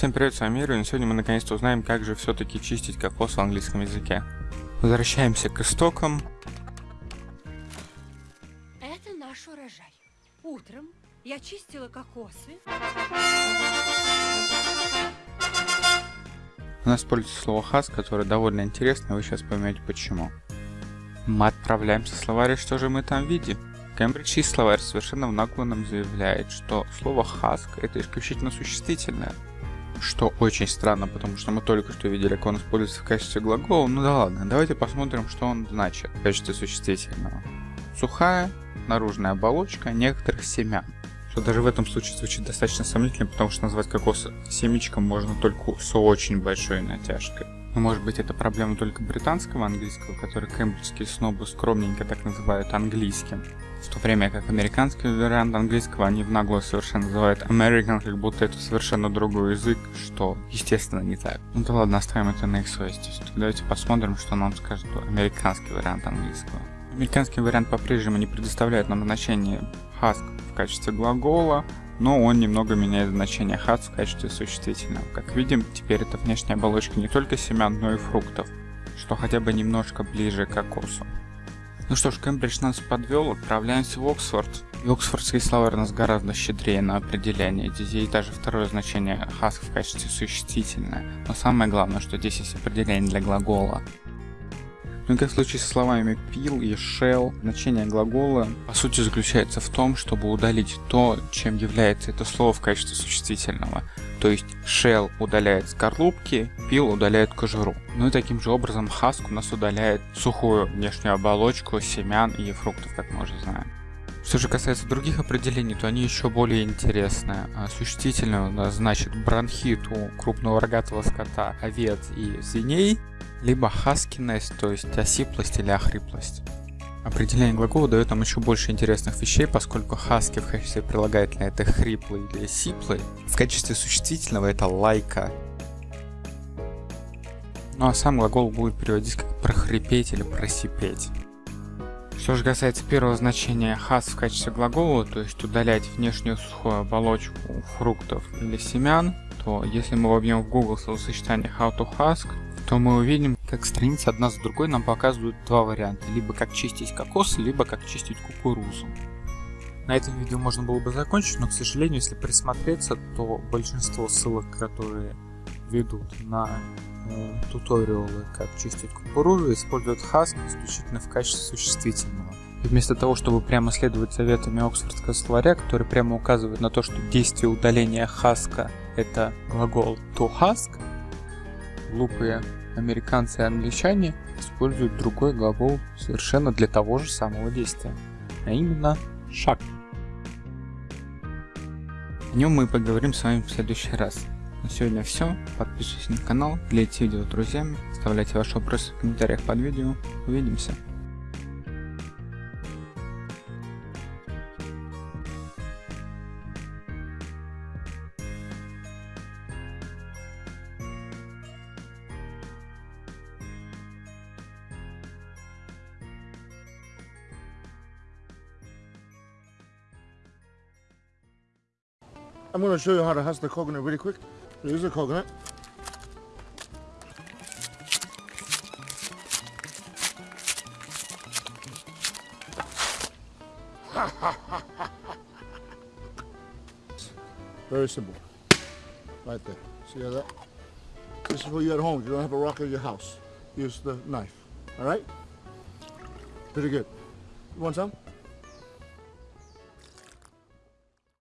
Всем привет, с вами Ирвин. Сегодня мы наконец-то узнаем, как же все-таки чистить кокос в английском языке. Возвращаемся к истокам. Это наш урожай. Утром я чистила кокосы. У нас используется слово хас, которое довольно интересно, вы сейчас поймете почему. Мы отправляемся в словарь, что же мы там видим? Кембриджский словарь совершенно в нагло нам заявляет, что слово хаск это исключительно существительное. Что очень странно, потому что мы только что видели, как он используется в качестве глагола. Ну да ладно, давайте посмотрим, что он значит в качестве существительного. Сухая, наружная оболочка некоторых семян. Что даже в этом случае звучит достаточно сомнительно, потому что назвать кокос семечком можно только с очень большой натяжкой. Но может быть это проблема только британского английского, который кембриджские снобы скромненько так называют английским. В то время как американский вариант английского они в нагло совершенно называют American, как будто это совершенно другой язык, что естественно не так. Ну да ладно, оставим это на их совести. Давайте посмотрим, что нам скажет американский вариант английского. Американский вариант по-прежнему не предоставляет нам значение husk в качестве глагола, но он немного меняет значение хас в качестве существительного. Как видим, теперь это внешняя оболочка не только семян, но и фруктов, что хотя бы немножко ближе к кокосу. Ну что ж, Кембридж нас подвел, отправляемся в Оксфорд. И Оксфордский словарь нас гораздо щедрее на определение. Здесь есть даже второе значение хаск в качестве существительное. Но самое главное, что здесь есть определение для глагола. Ну и как в случае со словами peel и shell, значение глагола по сути заключается в том, чтобы удалить то, чем является это слово в качестве существительного. То есть shell удаляет скорлупки, peel удаляет кожуру. Ну и таким же образом husk у нас удаляет сухую внешнюю оболочку семян и фруктов, как мы уже знаем. Что же касается других определений, то они еще более интересные. А существительное у значит бронхит у крупного рогатого скота, овец и свиней, либо хаскинность, то есть осиплость или охриплость. Определение глагола дает нам еще больше интересных вещей, поскольку хаски в качестве прилагательного это хриплый или сиплый, в качестве существительного это лайка. Ну а сам глагол будет переводить как прохрипеть или просипеть. Что же касается первого значения хас в качестве глагола, то есть удалять внешнюю сухую оболочку фруктов или семян, то если мы вобьем в Google словосочетание how to husk, то мы увидим, как страницы одна за другой нам показывают два варианта. Либо как чистить кокос, либо как чистить кукурузу. На этом видео можно было бы закончить, но, к сожалению, если присмотреться, то большинство ссылок, которые ведут на э, туториалы, как чистить кукурузу, используют Hask исключительно в качестве существительного. И вместо того, чтобы прямо следовать советами Оксфордского словаря, который прямо указывает на то, что действие удаления хаска это глагол to husk, глупые американцы и англичане используют другой глагол совершенно для того же самого действия, а именно шаг. О нем мы поговорим с вами в следующий раз. На сегодня все. Подписывайтесь на канал, делитесь видео с друзьями, оставляйте ваши вопросы в комментариях под видео. Увидимся. I'm going to show you how to husk the coconut really quick. Here's a coconut. Very simple. Right there. See how that? This is for you at home. You don't have a rock in your house. Use the knife. All right? Pretty good. You want some?